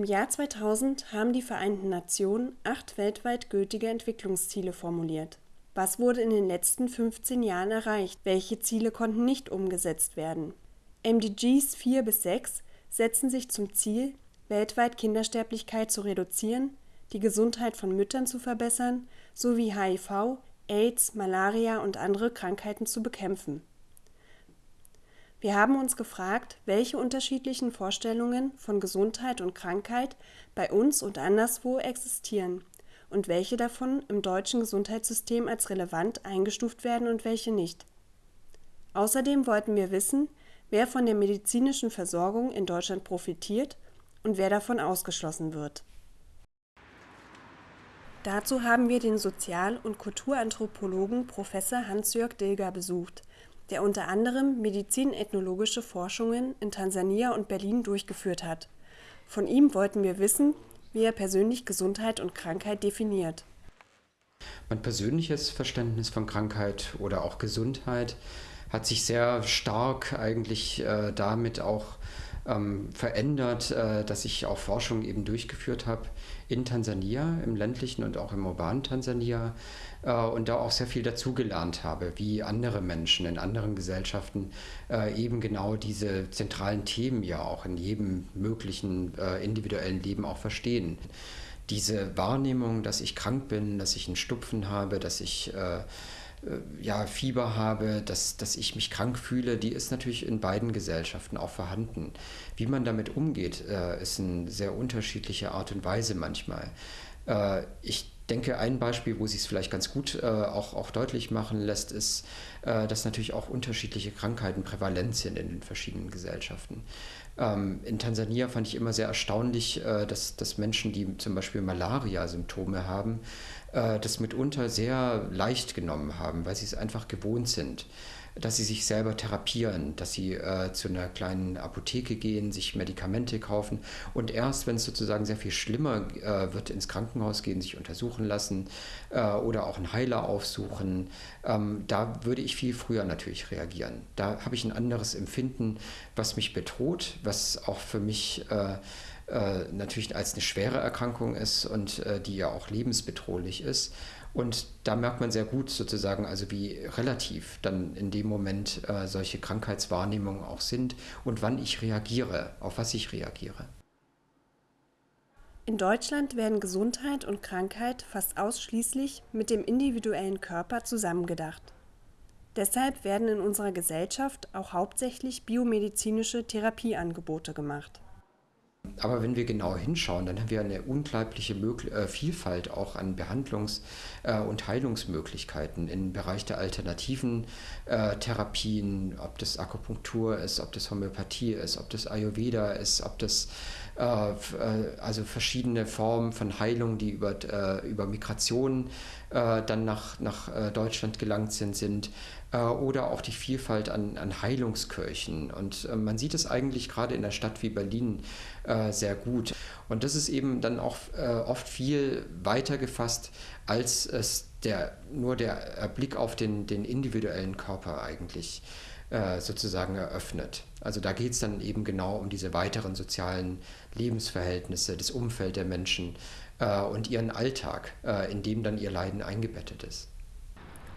Im Jahr 2000 haben die Vereinten Nationen acht weltweit gültige Entwicklungsziele formuliert. Was wurde in den letzten 15 Jahren erreicht? Welche Ziele konnten nicht umgesetzt werden? MDGs 4 bis 6 setzen sich zum Ziel, weltweit Kindersterblichkeit zu reduzieren, die Gesundheit von Müttern zu verbessern sowie HIV, AIDS, Malaria und andere Krankheiten zu bekämpfen wir haben uns gefragt, welche unterschiedlichen Vorstellungen von Gesundheit und Krankheit bei uns und anderswo existieren und welche davon im deutschen Gesundheitssystem als relevant eingestuft werden und welche nicht. Außerdem wollten wir wissen, wer von der medizinischen Versorgung in Deutschland profitiert und wer davon ausgeschlossen wird. Dazu haben wir den Sozial- und Kulturanthropologen Professor Hans-Jörg Dilger besucht der unter anderem medizinethnologische Forschungen in Tansania und Berlin durchgeführt hat. Von ihm wollten wir wissen, wie er persönlich Gesundheit und Krankheit definiert. Mein persönliches Verständnis von Krankheit oder auch Gesundheit hat sich sehr stark eigentlich äh, damit auch ähm, verändert, äh, dass ich auch Forschung eben durchgeführt habe in Tansania, im ländlichen und auch im urbanen Tansania äh, und da auch sehr viel dazugelernt habe, wie andere Menschen in anderen Gesellschaften äh, eben genau diese zentralen Themen ja auch in jedem möglichen äh, individuellen Leben auch verstehen. Diese Wahrnehmung, dass ich krank bin, dass ich einen Stupfen habe, dass ich äh, ja, Fieber habe, dass, dass ich mich krank fühle, die ist natürlich in beiden Gesellschaften auch vorhanden. Wie man damit umgeht, äh, ist eine sehr unterschiedliche Art und Weise manchmal. Äh, ich denke, ein Beispiel, wo sich es vielleicht ganz gut äh, auch, auch deutlich machen lässt, ist, äh, dass natürlich auch unterschiedliche Krankheiten prävalent sind in den verschiedenen Gesellschaften. Ähm, in Tansania fand ich immer sehr erstaunlich, äh, dass, dass Menschen, die zum Beispiel Malaria-Symptome haben, äh, das mitunter sehr leicht genommen haben, weil sie es einfach gewohnt sind dass sie sich selber therapieren, dass sie äh, zu einer kleinen Apotheke gehen, sich Medikamente kaufen und erst, wenn es sozusagen sehr viel schlimmer äh, wird, ins Krankenhaus gehen, sich untersuchen lassen äh, oder auch einen Heiler aufsuchen, ähm, da würde ich viel früher natürlich reagieren. Da habe ich ein anderes Empfinden, was mich bedroht, was auch für mich äh, natürlich als eine schwere Erkrankung ist und äh, die ja auch lebensbedrohlich ist. Und da merkt man sehr gut sozusagen, also wie relativ dann in dem Moment äh, solche Krankheitswahrnehmungen auch sind und wann ich reagiere, auf was ich reagiere. In Deutschland werden Gesundheit und Krankheit fast ausschließlich mit dem individuellen Körper zusammengedacht. Deshalb werden in unserer Gesellschaft auch hauptsächlich biomedizinische Therapieangebote gemacht. Aber wenn wir genau hinschauen, dann haben wir eine unglaubliche Möglich äh, Vielfalt auch an Behandlungs- äh, und Heilungsmöglichkeiten im Bereich der alternativen äh, Therapien, ob das Akupunktur ist, ob das Homöopathie ist, ob das Ayurveda ist, ob das äh, äh, also verschiedene Formen von Heilung, die über, äh, über Migration dann nach, nach Deutschland gelangt sind, sind oder auch die Vielfalt an, an Heilungskirchen. Und man sieht es eigentlich gerade in einer Stadt wie Berlin sehr gut. Und das ist eben dann auch oft viel weiter gefasst, als es der, nur der Blick auf den, den individuellen Körper eigentlich äh, sozusagen eröffnet. Also da geht es dann eben genau um diese weiteren sozialen Lebensverhältnisse, das Umfeld der Menschen äh, und ihren Alltag, äh, in dem dann ihr Leiden eingebettet ist.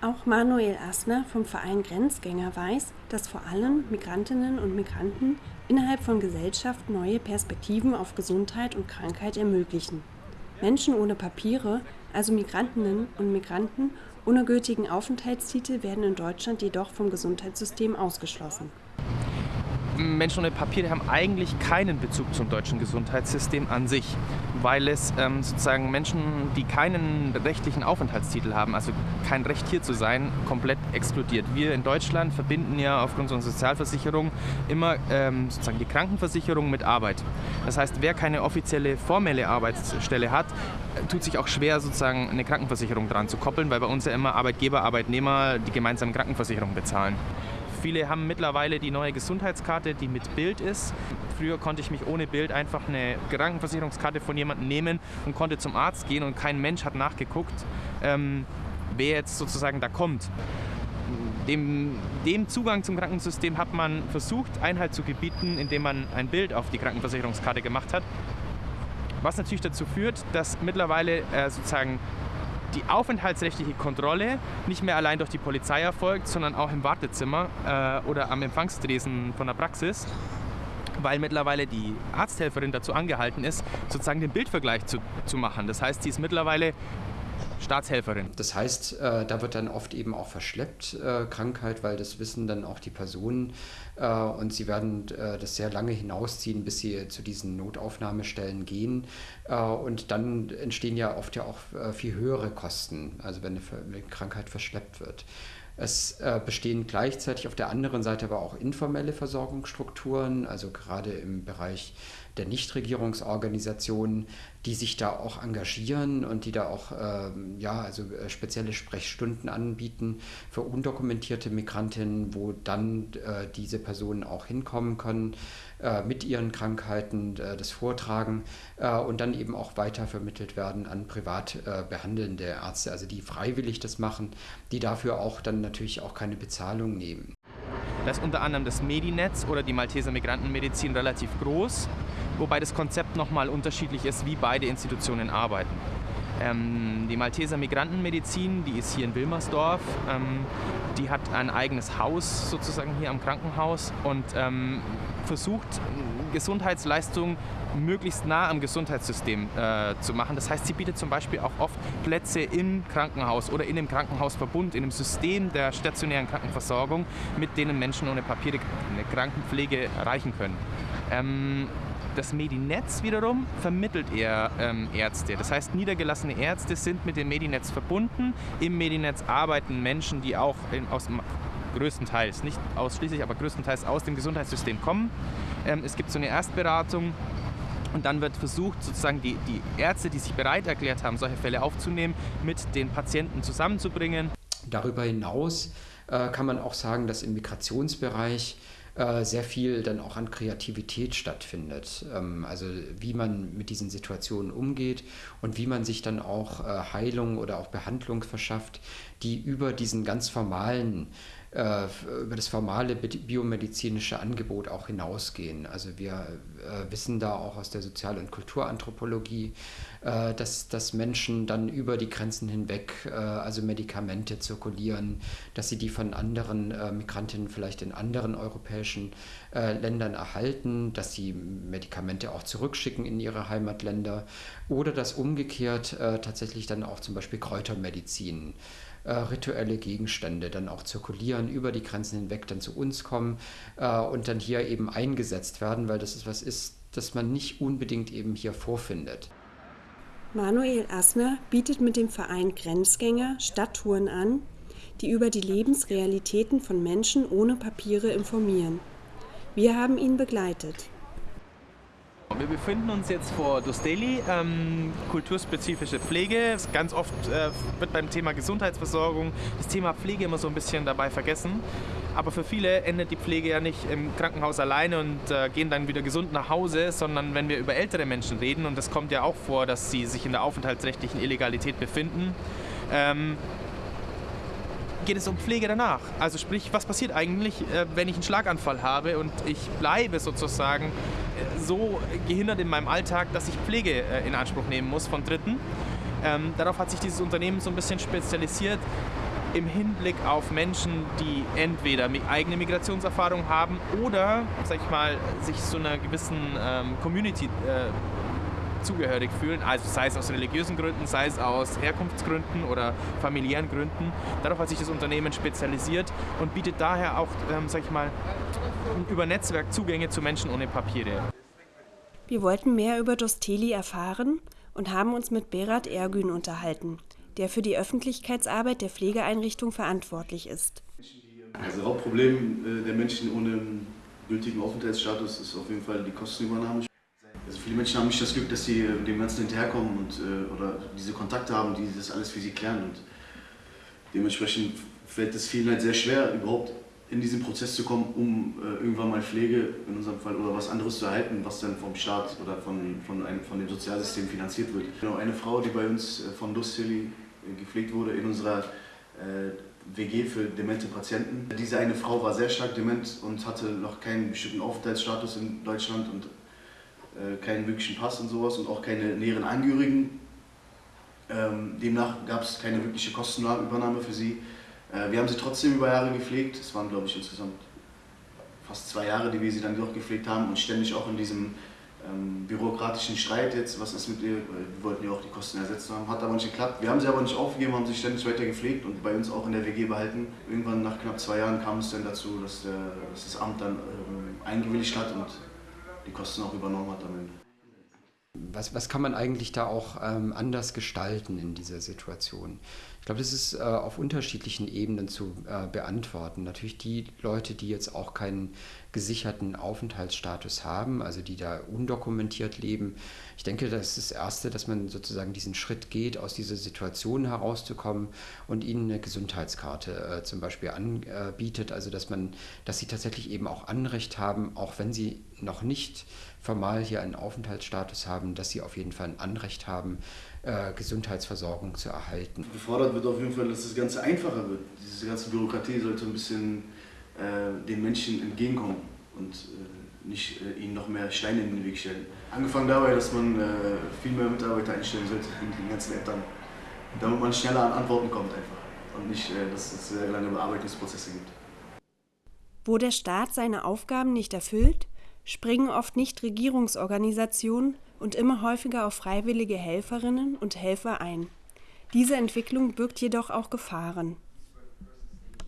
Auch Manuel Asner vom Verein Grenzgänger weiß, dass vor allem Migrantinnen und Migranten innerhalb von Gesellschaft neue Perspektiven auf Gesundheit und Krankheit ermöglichen. Menschen ohne Papiere, also Migrantinnen und Migranten ohne gültigen Aufenthaltstitel werden in Deutschland jedoch vom Gesundheitssystem ausgeschlossen. Menschen ohne Papiere haben eigentlich keinen Bezug zum deutschen Gesundheitssystem an sich, weil es ähm, sozusagen Menschen, die keinen rechtlichen Aufenthaltstitel haben, also kein Recht hier zu sein, komplett exkludiert. Wir in Deutschland verbinden ja aufgrund unserer Sozialversicherung immer ähm, sozusagen die Krankenversicherung mit Arbeit. Das heißt, wer keine offizielle formelle Arbeitsstelle hat, tut sich auch schwer, sozusagen eine Krankenversicherung dran zu koppeln, weil bei uns ja immer Arbeitgeber, Arbeitnehmer die gemeinsame Krankenversicherung bezahlen. Viele haben mittlerweile die neue Gesundheitskarte, die mit Bild ist. Früher konnte ich mich ohne Bild einfach eine Krankenversicherungskarte von jemandem nehmen und konnte zum Arzt gehen und kein Mensch hat nachgeguckt, ähm, wer jetzt sozusagen da kommt. Dem, dem, Zugang zum Krankensystem hat man versucht, Einhalt zu gebieten, indem man ein Bild auf die Krankenversicherungskarte gemacht hat. Was natürlich dazu führt, dass mittlerweile äh, sozusagen die aufenthaltsrechtliche Kontrolle nicht mehr allein durch die Polizei erfolgt, sondern auch im Wartezimmer äh, oder am Empfangstresen von der Praxis, weil mittlerweile die Arzthelferin dazu angehalten ist, sozusagen den Bildvergleich zu, zu machen. Das heißt, sie ist mittlerweile Staatshelferin. Das heißt, äh, da wird dann oft eben auch verschleppt äh, Krankheit, weil das wissen dann auch die Personen äh, und sie werden äh, das sehr lange hinausziehen, bis sie zu diesen Notaufnahmestellen gehen äh, und dann entstehen ja oft ja auch äh, viel höhere Kosten, also wenn eine Krankheit verschleppt wird. Es äh, bestehen gleichzeitig auf der anderen Seite aber auch informelle Versorgungsstrukturen, also gerade im Bereich der Nichtregierungsorganisationen, die sich da auch engagieren und die da auch ähm, ja, also äh, spezielle Sprechstunden anbieten für undokumentierte Migrantinnen, wo dann äh, diese Personen auch hinkommen können äh, mit ihren Krankheiten, äh, das vortragen und dann eben auch weiter vermittelt werden an privat behandelnde Ärzte, also die freiwillig das machen, die dafür auch dann natürlich auch keine Bezahlung nehmen. Da ist unter anderem das Medinetz oder die Malteser Migrantenmedizin relativ groß wobei das Konzept nochmal unterschiedlich ist, wie beide Institutionen arbeiten. Ähm, die Malteser Migrantenmedizin, die ist hier in Wilmersdorf, ähm, die hat ein eigenes Haus sozusagen hier am Krankenhaus und ähm, versucht Gesundheitsleistungen möglichst nah am Gesundheitssystem äh, zu machen. Das heißt, sie bietet zum Beispiel auch oft Plätze im Krankenhaus oder in dem Krankenhausverbund, in dem System der stationären Krankenversorgung, mit denen Menschen ohne Papiere eine Krankenpflege erreichen können. Ähm, das Medinetz wiederum vermittelt eher ähm, Ärzte. Das heißt, niedergelassene Ärzte sind mit dem Medinetz verbunden. Im Medinetz arbeiten Menschen, die auch in, aus größtenteils, nicht ausschließlich, aber größtenteils aus dem Gesundheitssystem kommen. Ähm, es gibt so eine Erstberatung und dann wird versucht, sozusagen die, die Ärzte, die sich bereit erklärt haben, solche Fälle aufzunehmen, mit den Patienten zusammenzubringen. Darüber hinaus äh, kann man auch sagen, dass im Migrationsbereich äh, sehr viel dann auch an Kreativität stattfindet. Ähm, also wie man mit diesen Situationen umgeht und wie man sich dann auch äh, Heilung oder auch Behandlung verschafft, die über diesen ganz formalen über das formale biomedizinische Angebot auch hinausgehen. Also wir äh, wissen da auch aus der Sozial- und Kulturanthropologie, äh, dass, dass Menschen dann über die Grenzen hinweg äh, also Medikamente zirkulieren, dass sie die von anderen äh, Migrantinnen vielleicht in anderen europäischen äh, Ländern erhalten, dass sie Medikamente auch zurückschicken in ihre Heimatländer oder dass umgekehrt tatsächlich dann auch zum Beispiel Kräutermedizin äh, rituelle Gegenstände dann auch zirkulieren, über die Grenzen hinweg dann zu uns kommen äh, und dann hier eben eingesetzt werden, weil das ist was ist, das man nicht unbedingt eben hier vorfindet. Manuel Asner bietet mit dem Verein Grenzgänger Stadttouren an, die über die Lebensrealitäten von Menschen ohne Papiere informieren. Wir haben ihn begleitet. Wir befinden uns jetzt vor Dosteli, ähm, kulturspezifische Pflege. Ganz oft äh, wird beim Thema Gesundheitsversorgung das Thema Pflege immer so ein bisschen dabei vergessen. Aber für viele endet die Pflege ja nicht im Krankenhaus alleine und äh, gehen dann wieder gesund nach Hause, sondern wenn wir über ältere Menschen reden, und das kommt ja auch vor, dass sie sich in der aufenthaltsrechtlichen Illegalität befinden, ähm, geht es um Pflege danach. Also sprich, was passiert eigentlich, äh, wenn ich einen Schlaganfall habe und ich bleibe sozusagen so gehindert in meinem Alltag, dass ich Pflege äh, in Anspruch nehmen muss von Dritten. Ähm, darauf hat sich dieses Unternehmen so ein bisschen spezialisiert im Hinblick auf Menschen, die entweder eigene Migrationserfahrung haben oder, sag ich mal, sich so einer gewissen ähm, Community äh, zugehörig fühlen, also sei es aus religiösen Gründen, sei es aus Herkunftsgründen oder familiären Gründen. Darauf hat sich das Unternehmen spezialisiert und bietet daher auch, ähm, sag ich mal, über Netzwerk Zugänge zu Menschen ohne Papiere. Wir wollten mehr über Dosteli erfahren und haben uns mit Berat Ergün unterhalten, der für die Öffentlichkeitsarbeit der Pflegeeinrichtung verantwortlich ist. Das Hauptproblem äh, der Menschen ohne gültigen Aufenthaltsstatus ist auf jeden Fall die Kostenübernahme. Also viele Menschen haben nicht das Glück, dass sie äh, dem Ganzen hinterherkommen und, äh, oder diese Kontakte haben, die das alles für sie klären. Und dementsprechend fällt es vielen halt sehr schwer, überhaupt in diesen Prozess zu kommen, um äh, irgendwann mal Pflege in unserem Fall oder was anderes zu erhalten, was dann vom Staat oder von, von, einem, von dem Sozialsystem finanziert wird. Genau, eine Frau, die bei uns äh, von äh, gepflegt wurde in unserer WG für demente Patienten. Diese eine Frau war sehr stark dement und hatte noch keinen bestimmten Aufenthaltsstatus in Deutschland und keinen wirklichen Pass und sowas und auch keine näheren Angehörigen. Ähm, demnach gab es keine wirkliche Kostenübernahme für sie. Äh, wir haben sie trotzdem über Jahre gepflegt. Es waren, glaube ich, insgesamt fast zwei Jahre, die wir sie dann doch gepflegt haben und ständig auch in diesem ähm, bürokratischen Streit jetzt, was ist mit ihr, wir wollten ja auch die Kosten ersetzt haben, hat aber nicht geklappt. Wir haben sie aber nicht aufgegeben, haben sie ständig weiter gepflegt und bei uns auch in der WG behalten. Irgendwann nach knapp zwei Jahren kam es dann dazu, dass, der, dass das Amt dann ähm, eingewilligt hat und die Kosten auch übernommen hat am Ende. Was, was kann man eigentlich da auch ähm, anders gestalten in dieser Situation? Ich glaube, das ist äh, auf unterschiedlichen Ebenen zu äh, beantworten. Natürlich die Leute, die jetzt auch keinen gesicherten Aufenthaltsstatus haben, also die da undokumentiert leben. Ich denke, das ist das Erste, dass man sozusagen diesen Schritt geht, aus dieser Situation herauszukommen und ihnen eine Gesundheitskarte äh, zum Beispiel anbietet, also dass man, dass sie tatsächlich eben auch Anrecht haben, auch wenn sie noch nicht formal hier einen Aufenthaltsstatus haben, dass sie auf jeden Fall ein Anrecht haben, äh, Gesundheitsversorgung zu erhalten. Gefordert wird auf jeden Fall, dass das Ganze einfacher wird. Diese ganze Bürokratie sollte ein bisschen äh, den Menschen entgegenkommen und äh, nicht äh, ihnen noch mehr Steine in den Weg stellen. Angefangen dabei, dass man äh, viel mehr Mitarbeiter einstellen sollte in den ganzen Ämtern, damit man schneller an Antworten kommt einfach und nicht, äh, dass es sehr lange Bearbeitungsprozesse gibt. Wo der Staat seine Aufgaben nicht erfüllt, springen oft Nichtregierungsorganisationen und immer häufiger auf freiwillige Helferinnen und Helfer ein. Diese Entwicklung birgt jedoch auch Gefahren.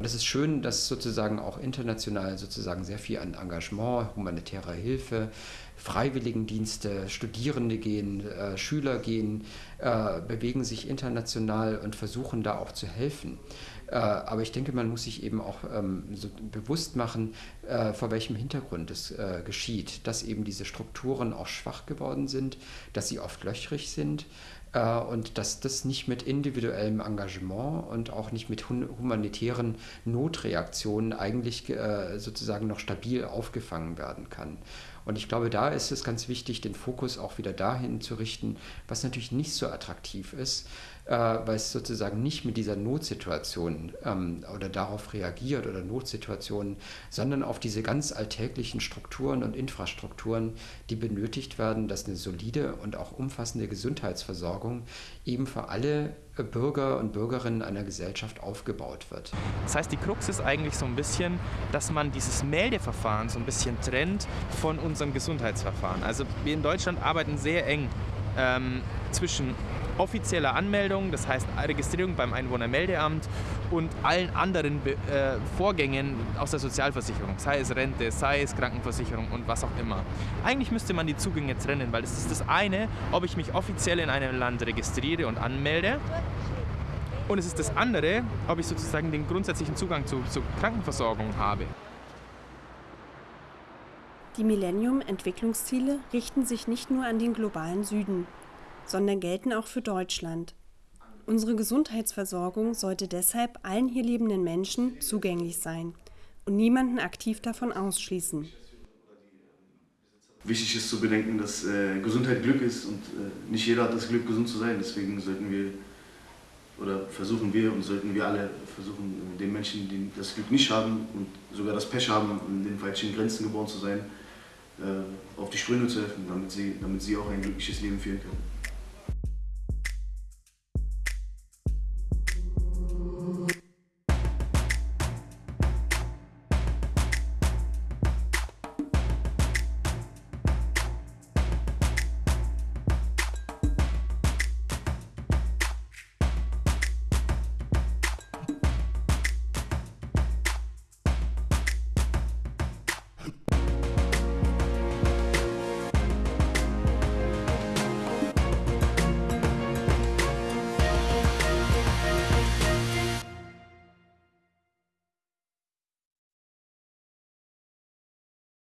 Es ist schön, dass sozusagen auch international sozusagen sehr viel an Engagement, humanitärer Hilfe, Freiwilligendienste, Studierende gehen, äh, Schüler gehen, äh, bewegen sich international und versuchen da auch zu helfen. Äh, aber ich denke, man muss sich eben auch ähm, so bewusst machen, äh, vor welchem Hintergrund es äh, geschieht, dass eben diese Strukturen auch schwach geworden sind, dass sie oft löchrig sind und dass das nicht mit individuellem Engagement und auch nicht mit humanitären Notreaktionen eigentlich sozusagen noch stabil aufgefangen werden kann. Und ich glaube, da ist es ganz wichtig, den Fokus auch wieder dahin zu richten, was natürlich nicht so attraktiv ist, äh, weil es sozusagen nicht mit dieser Notsituation ähm, oder darauf reagiert oder Notsituationen, sondern auf diese ganz alltäglichen Strukturen und Infrastrukturen, die benötigt werden, dass eine solide und auch umfassende Gesundheitsversorgung eben für alle Bürger und Bürgerinnen einer Gesellschaft aufgebaut wird. Das heißt, die Krux ist eigentlich so ein bisschen, dass man dieses Meldeverfahren so ein bisschen trennt von unserem Gesundheitsverfahren. Also wir in Deutschland arbeiten sehr eng ähm, zwischen offizieller Anmeldung, das heißt Registrierung beim Einwohnermeldeamt und allen anderen Be äh, Vorgängen aus der Sozialversicherung, sei es Rente, sei es Krankenversicherung und was auch immer. Eigentlich müsste man die Zugänge trennen, weil es ist das eine, ob ich mich offiziell in einem Land registriere und anmelde und es ist das andere, ob ich sozusagen den grundsätzlichen Zugang zu, zur Krankenversorgung habe. Die Millennium-Entwicklungsziele richten sich nicht nur an den globalen Süden sondern gelten auch für Deutschland. Unsere Gesundheitsversorgung sollte deshalb allen hier lebenden Menschen zugänglich sein und niemanden aktiv davon ausschließen. Wichtig ist zu bedenken, dass äh, Gesundheit Glück ist und äh, nicht jeder hat das Glück, gesund zu sein. Deswegen sollten wir oder versuchen wir und sollten wir alle versuchen, den Menschen, die das Glück nicht haben und sogar das Pech haben, in den falschen Grenzen geboren zu sein, äh, auf die Sprünge zu helfen, damit sie, damit sie auch ein glückliches Leben führen können.